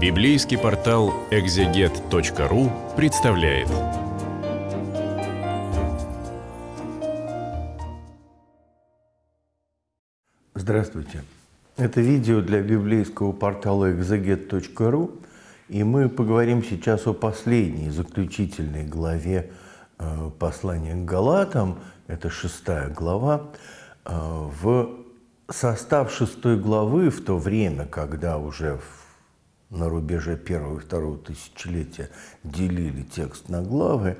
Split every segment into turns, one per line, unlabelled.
Библейский портал экзегет.ру представляет.
Здравствуйте. Это видео для библейского портала экзегет.ру, и мы поговорим сейчас о последней, заключительной главе э, послания к Галатам, это шестая глава. Э, в состав шестой главы в то время, когда уже на рубеже первого и второго тысячелетия делили текст на главы,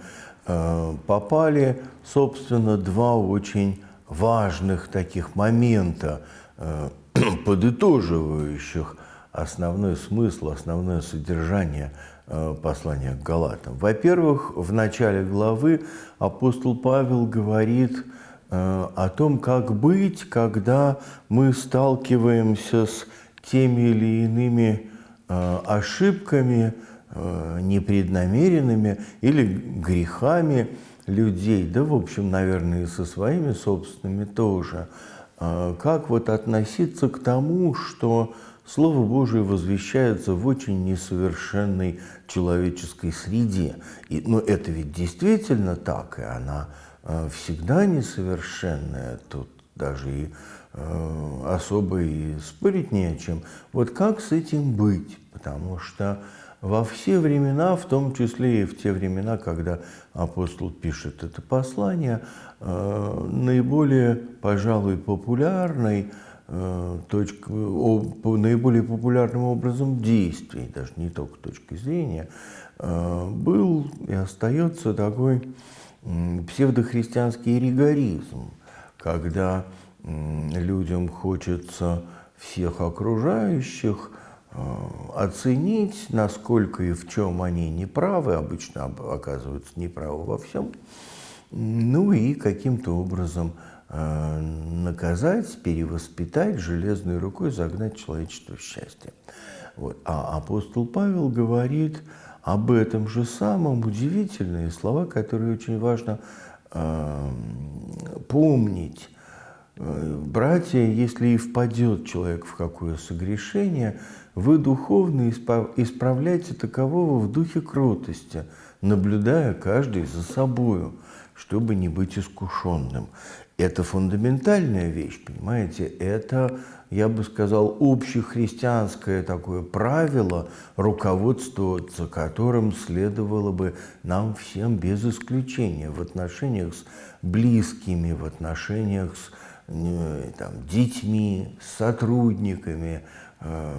э, попали, собственно, два очень важных таких момента, э, подытоживающих основной смысл, основное содержание э, послания к Галатам. Во-первых, в начале главы апостол Павел говорит о том, как быть, когда мы сталкиваемся с теми или иными ошибками, э, непреднамеренными или грехами людей, да, в общем, наверное, и со своими собственными тоже. Э, как вот относиться к тому, что Слово Божие возвещается в очень несовершенной человеческой среде. И, но это ведь действительно так, и она всегда несовершенная. Тут даже и Э, особо и спорить не о чем. Вот как с этим быть? Потому что во все времена, в том числе и в те времена, когда апостол пишет это послание, э, наиболее, пожалуй, популярной э, точкой, наиболее популярным образом действий, даже не только точки зрения, был и остается такой псевдохристианский ригоризм, когда людям хочется всех окружающих э, оценить, насколько и в чем они неправы, обычно оказываются неправы во всем, ну и каким-то образом э, наказать, перевоспитать, железной рукой загнать человечество в счастье. Вот. А апостол Павел говорит об этом же самом удивительные слова, которые очень важно э, помнить Братья, если и впадет человек в какое согрешение, вы духовно исправляйте такового в духе кротости, наблюдая каждый за собою, чтобы не быть искушенным. Это фундаментальная вещь, понимаете? Это, я бы сказал, общехристианское такое правило, руководствоваться которым следовало бы нам всем без исключения в отношениях с близкими, в отношениях с там, детьми, сотрудниками э,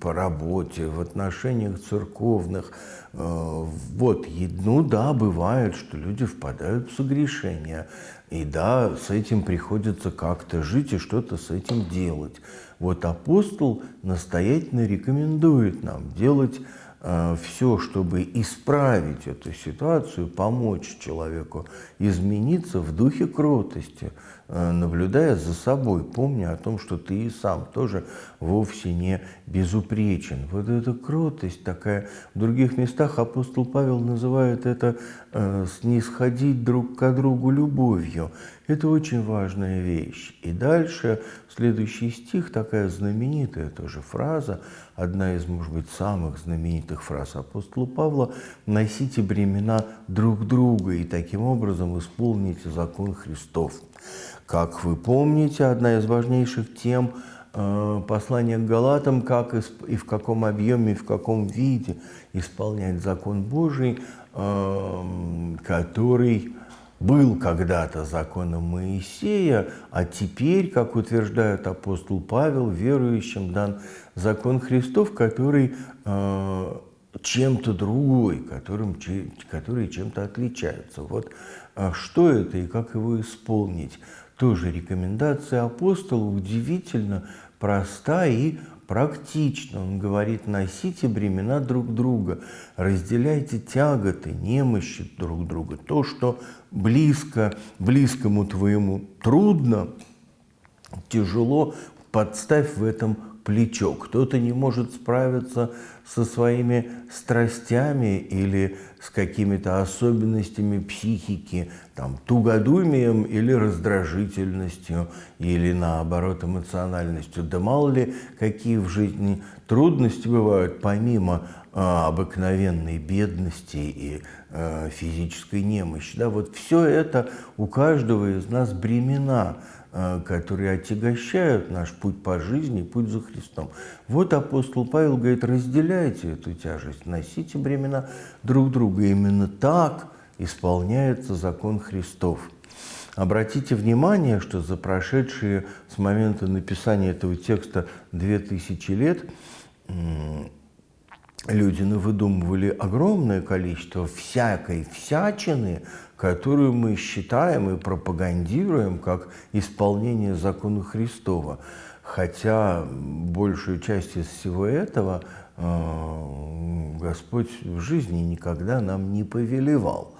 по работе, в отношениях церковных. Э, вот, ну да, бывает, что люди впадают в согрешение. И да, с этим приходится как-то жить и что-то с этим делать. Вот апостол настоятельно рекомендует нам делать Э, все, чтобы исправить эту ситуацию, помочь человеку измениться в духе кротости, наблюдая за собой, помня о том, что ты и сам тоже вовсе не безупречен. Вот эта кротость такая, в других местах апостол Павел называет это э, снисходить друг к другу любовью. Это очень важная вещь. И дальше следующий стих, такая знаменитая тоже фраза, одна из, может быть, самых знаменитых фраз апостола Павла, «Носите бремена друг друга и таким образом исполните закон Христов». Как вы помните, одна из важнейших тем э, послания к Галатам, как и в каком объеме, и в каком виде исполнять закон Божий, э, который был когда-то законом Моисея, а теперь, как утверждает апостол Павел, верующим дан закон Христов, который э, чем-то другой, которым, который чем-то отличается. Вот э, что это и как его исполнить? Тоже рекомендация апостола удивительно проста и практично. Он говорит, носите бремена друг друга, разделяйте тяготы, немощи друг друга. То, что близко, близкому твоему трудно, тяжело, подставь в этом плечо, кто-то не может справиться со своими страстями или с какими-то особенностями психики, там, тугодумием или раздражительностью, или наоборот эмоциональностью. Да мало ли, какие в жизни трудности бывают, помимо э, обыкновенной бедности и э, физической немощи. Да, вот все это у каждого из нас бремена – которые отягощают наш путь по жизни, путь за Христом. Вот апостол Павел говорит, разделяйте эту тяжесть, носите бремена друг друга. именно так исполняется закон Христов. Обратите внимание, что за прошедшие с момента написания этого текста 2000 лет люди навыдумывали огромное количество всякой всячины, которую мы считаем и пропагандируем как исполнение закона Христова. Хотя большую часть из всего этого э, Господь в жизни никогда нам не повелевал.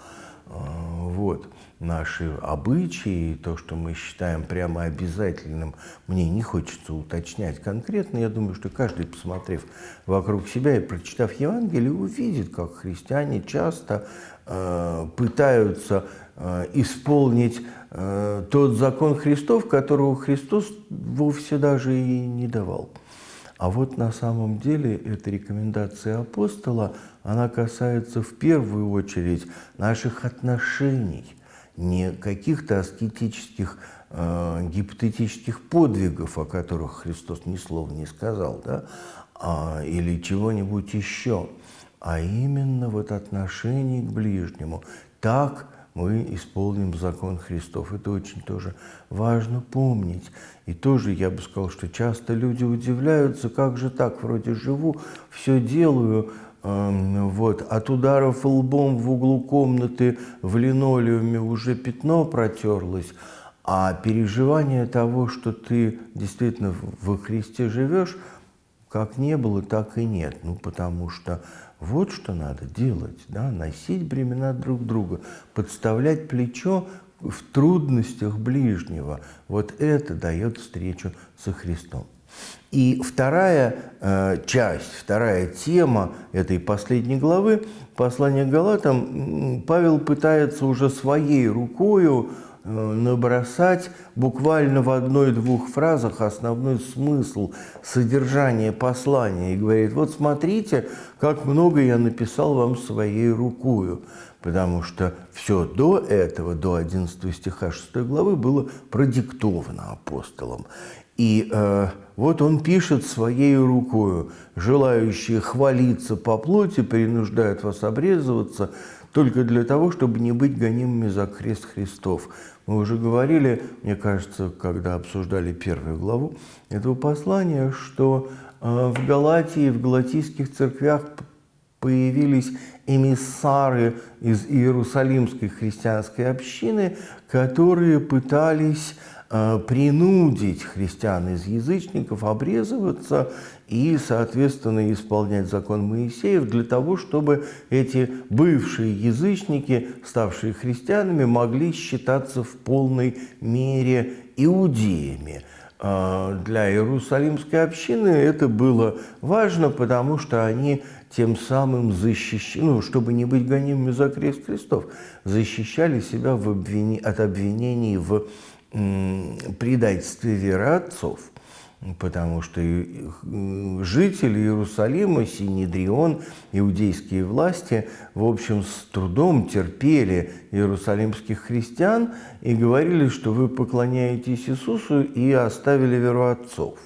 Наши обычаи, то, что мы считаем прямо обязательным, мне не хочется уточнять конкретно. Я думаю, что каждый, посмотрев вокруг себя и прочитав Евангелие, увидит, как христиане часто э, пытаются э, исполнить э, тот закон Христов, которого Христос вовсе даже и не давал. А вот на самом деле эта рекомендация апостола, она касается в первую очередь наших отношений – не каких-то аскетических, э, гипотетических подвигов, о которых Христос ни слова не сказал, да, а, или чего-нибудь еще, а именно вот отношение к ближнему. Так мы исполним закон Христов. Это очень тоже важно помнить. И тоже я бы сказал, что часто люди удивляются, как же так, вроде живу, все делаю, вот, от ударов лбом в углу комнаты в линолеуме уже пятно протерлось, а переживание того, что ты действительно во Христе живешь, как не было, так и нет. Ну, потому что вот что надо делать, да, носить бремена друг друга, подставлять плечо в трудностях ближнего. Вот это дает встречу со Христом. И вторая э, часть, вторая тема этой последней главы, послания к Галатам, Павел пытается уже своей рукою э, набросать буквально в одной-двух фразах основной смысл, содержание послания. И говорит, вот смотрите, как много я написал вам своей рукою. Потому что все до этого, до 11 стиха 6 главы, было продиктовано апостолом. И э, вот он пишет своей рукою, желающие хвалиться по плоти принуждают вас обрезываться только для того, чтобы не быть гонимыми за крест Христов. Мы уже говорили, мне кажется, когда обсуждали первую главу этого послания, что э, в Галатии, в галатийских церквях появились эмиссары из Иерусалимской христианской общины, которые пытались Э, принудить христиан из язычников обрезываться и, соответственно, исполнять закон Моисеев для того, чтобы эти бывшие язычники, ставшие христианами, могли считаться в полной мере иудеями. Э, для Иерусалимской общины это было важно, потому что они тем самым защищали, ну, чтобы не быть гонимыми за крест Христов, защищали себя в обвини... от обвинений в предательстве веры отцов, потому что жители Иерусалима, Синедрион, иудейские власти, в общем, с трудом терпели иерусалимских христиан и говорили, что вы поклоняетесь Иисусу и оставили веру отцов.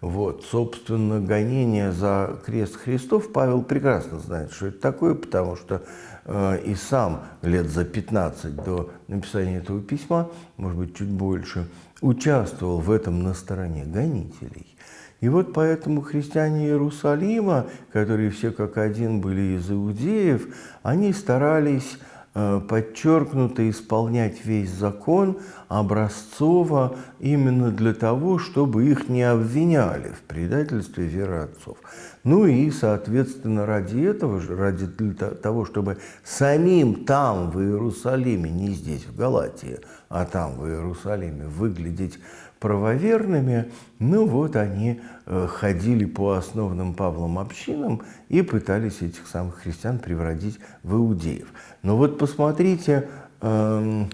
Вот, собственно, гонение за крест Христов Павел прекрасно знает, что это такое, потому что э, и сам лет за 15 до написания этого письма, может быть, чуть больше, участвовал в этом на стороне гонителей. И вот поэтому христиане Иерусалима, которые все как один были из иудеев, они старались подчеркнуто исполнять весь закон образцово именно для того, чтобы их не обвиняли в предательстве веры отцов. Ну и, соответственно, ради этого ради того, чтобы самим там, в Иерусалиме, не здесь, в Галатии, а там, в Иерусалиме, выглядеть правоверными, ну вот они э, ходили по основным Павлом общинам и пытались этих самых христиан превратить в иудеев. Но вот посмотрите, эм,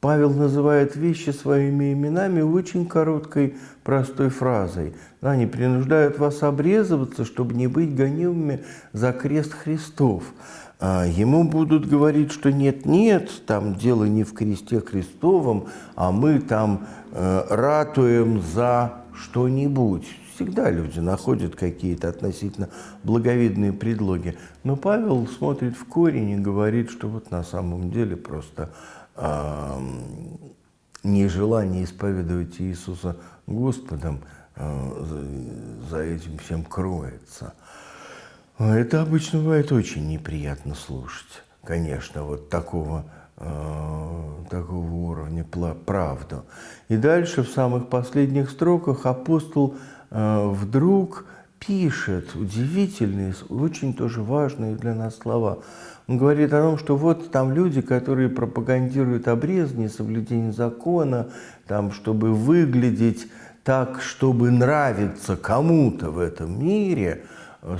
Павел называет вещи своими именами очень короткой, простой фразой. Они принуждают вас обрезываться, чтобы не быть гонимыми за крест Христов. А, ему будут говорить, что нет-нет, там дело не в кресте Христовом, а мы там э, ратуем за что-нибудь. Всегда люди находят какие-то относительно благовидные предлоги. Но Павел смотрит в корень и говорит, что вот на самом деле просто э, нежелание исповедовать Иисуса Господом э, за, за этим всем кроется. Это обычно бывает очень неприятно слушать, конечно, вот такого, э, такого уровня правду. И дальше в самых последних строках апостол э, вдруг пишет удивительные, очень тоже важные для нас слова. Он говорит о том, что вот там люди, которые пропагандируют обрезание, соблюдение закона, там, чтобы выглядеть так, чтобы нравиться кому-то в этом мире –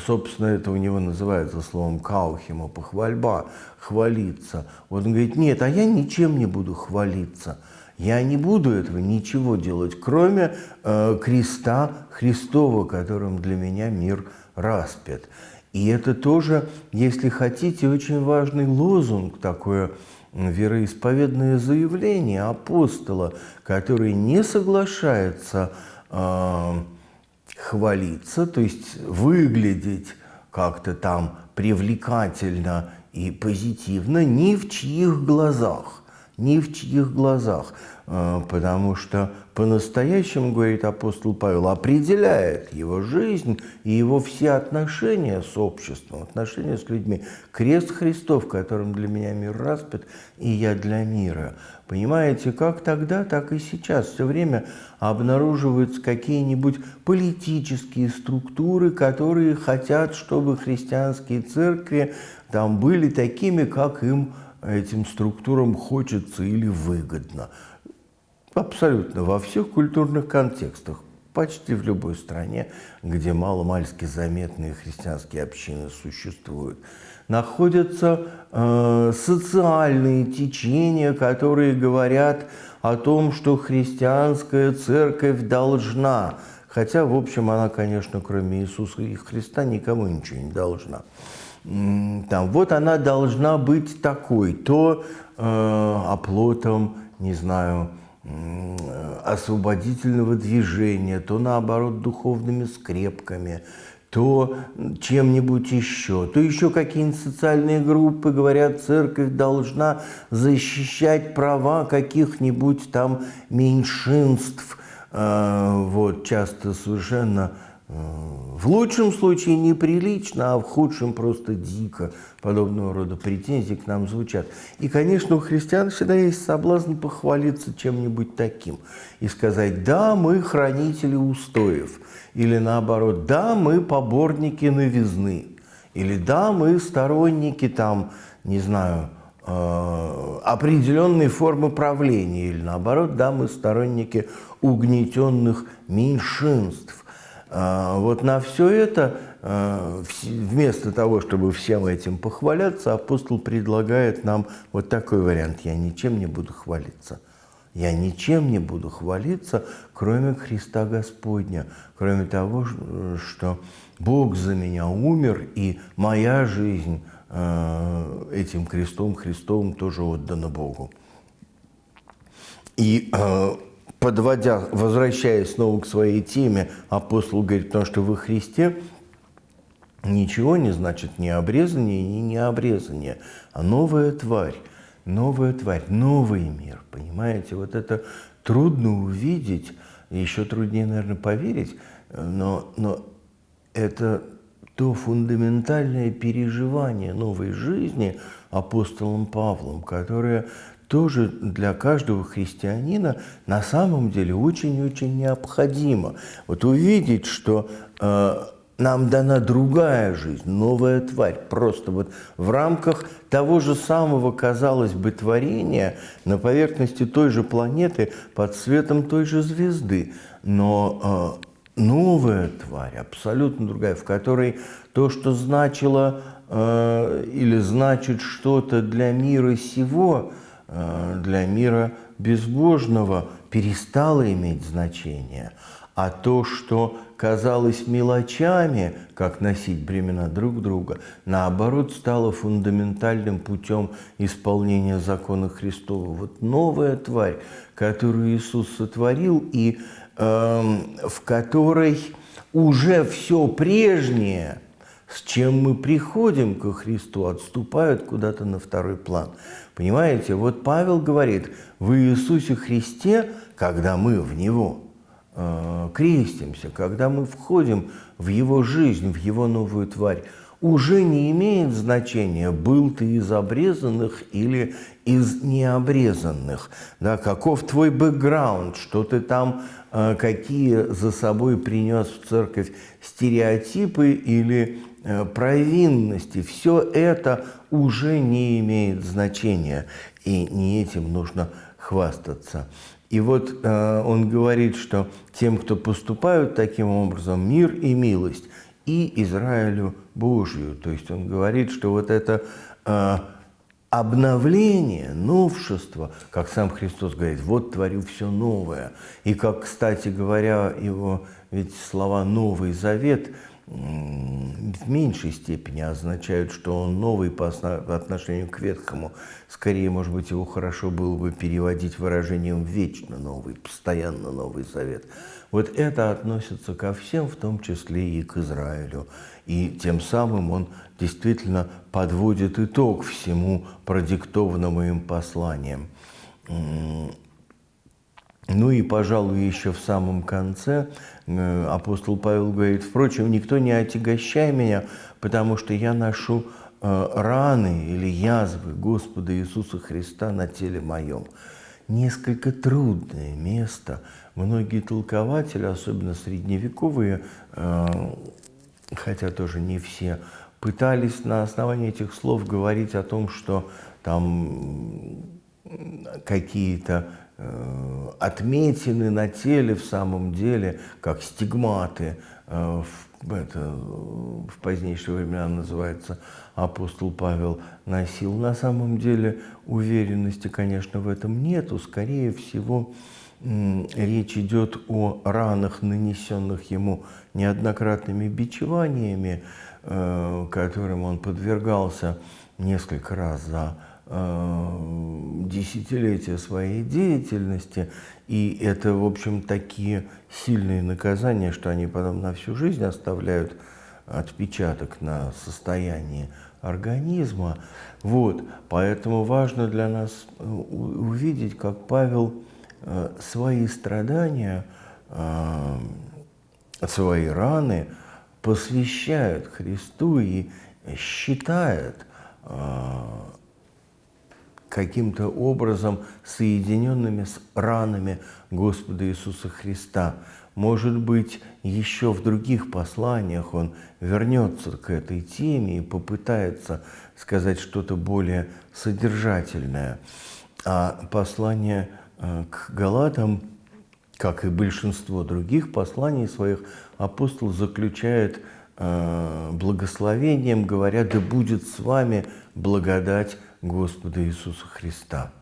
Собственно, это у него называется словом каухима, похвальба, хвалиться. Вот он говорит, нет, а я ничем не буду хвалиться. Я не буду этого ничего делать, кроме э, креста Христова, которым для меня мир распят. И это тоже, если хотите, очень важный лозунг, такое вероисповедное заявление апостола, который не соглашается э, хвалиться, то есть выглядеть как-то там привлекательно и позитивно ни в чьих глазах, ни в чьих глазах, э, потому что по-настоящему, говорит апостол Павел, определяет его жизнь и его все отношения с обществом, отношения с людьми. Крест Христов, которым для меня мир распят, и я для мира. Понимаете, как тогда, так и сейчас. Все время обнаруживаются какие-нибудь политические структуры, которые хотят, чтобы христианские церкви там были такими, как им этим структурам хочется или выгодно. Абсолютно во всех культурных контекстах, почти в любой стране, где мало-мальски заметные христианские общины существуют, находятся э, социальные течения, которые говорят о том, что христианская церковь должна, хотя, в общем, она, конечно, кроме Иисуса и Христа, никому ничего не должна. Там, вот она должна быть такой, то э, оплотом, не знаю, освободительного движения, то наоборот духовными скрепками, то чем-нибудь еще, то еще какие-нибудь социальные группы говорят, церковь должна защищать права каких-нибудь там меньшинств, э, вот, часто совершенно в лучшем случае неприлично, а в худшем просто дико подобного рода претензии к нам звучат. И, конечно, у христиан всегда есть соблазн похвалиться чем-нибудь таким и сказать, да, мы хранители устоев, или наоборот, да, мы поборники новизны, или да, мы сторонники там, не знаю, э, определенной формы правления, или наоборот, да, мы сторонники угнетенных меньшинств. А, вот на все это, а, вместо того, чтобы всем этим похваляться, апостол предлагает нам вот такой вариант. Я ничем не буду хвалиться. Я ничем не буду хвалиться, кроме Христа Господня, кроме того, что Бог за меня умер, и моя жизнь а, этим крестом Христовым тоже отдана Богу. И подводя, возвращаясь снова к своей теме, апостол говорит, потому что во Христе ничего не значит ни обрезание, ни необрезание, а новая тварь, новая тварь, новый мир, понимаете? Вот это трудно увидеть, еще труднее, наверное, поверить, но, но это то фундаментальное переживание новой жизни апостолом Павлом, которое тоже для каждого христианина на самом деле очень-очень необходимо. Вот увидеть, что э, нам дана другая жизнь, новая тварь. Просто вот в рамках того же самого, казалось бы, творения на поверхности той же планеты под светом той же звезды. Но э, новая тварь, абсолютно другая, в которой то, что значило э, или значит что-то для мира сего, для мира безбожного, перестало иметь значение – а то, что казалось мелочами, как носить бремена друг друга, наоборот, стало фундаментальным путем исполнения закона Христова. Вот новая тварь, которую Иисус сотворил, и э, в которой уже все прежнее, с чем мы приходим ко Христу, отступают куда-то на второй план. Понимаете, вот Павел говорит, в Иисусе Христе, когда мы в Него – Э, крестимся, когда мы входим в его жизнь, в его новую тварь, уже не имеет значения, был ты из обрезанных или из необрезанных. Да, каков твой бэкграунд, что ты там, э, какие за собой принес в церковь стереотипы или провинности. Все это уже не имеет значения, и не этим нужно хвастаться. И вот э, он говорит, что тем, кто поступают таким образом, мир и милость, и Израилю Божию. То есть он говорит, что вот это э, обновление, новшество, как сам Христос говорит, вот творю все новое. И как, кстати говоря, его ведь слова «Новый Завет» в меньшей степени означают, что он новый по отношению к ветхому. Скорее, может быть, его хорошо было бы переводить выражением «вечно новый», «постоянно новый завет». Вот это относится ко всем, в том числе и к Израилю. И тем самым он действительно подводит итог всему продиктованному им посланием. Ну и, пожалуй, еще в самом конце э, апостол Павел говорит, впрочем, никто не отягощай меня, потому что я ношу э, раны или язвы Господа Иисуса Христа на теле моем. Несколько трудное место. Многие толкователи, особенно средневековые, э, хотя тоже не все, пытались на основании этих слов говорить о том, что там какие-то отметины на теле в самом деле, как стигматы, э, в, это, в позднейшие времена называется апостол Павел носил. На самом деле уверенности, конечно, в этом нету. Скорее всего, речь идет о ранах, нанесенных ему неоднократными бичеваниями, э, которым он подвергался несколько раз за Э, десятилетия своей деятельности, и это, в общем, такие сильные наказания, что они потом на всю жизнь оставляют отпечаток на состоянии организма. Вот, поэтому важно для нас э, увидеть, как Павел э, свои страдания, свои раны посвящает Христу и считает каким-то образом соединенными с ранами Господа Иисуса Христа. Может быть, еще в других посланиях он вернется к этой теме и попытается сказать что-то более содержательное. А послание э, к Галатам, как и большинство других посланий своих, апостол заключает э, благословением, говоря, да будет с вами благодать Господа Иисуса Христа.